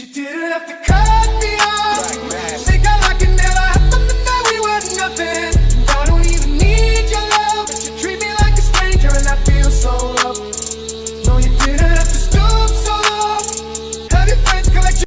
She didn't have to come.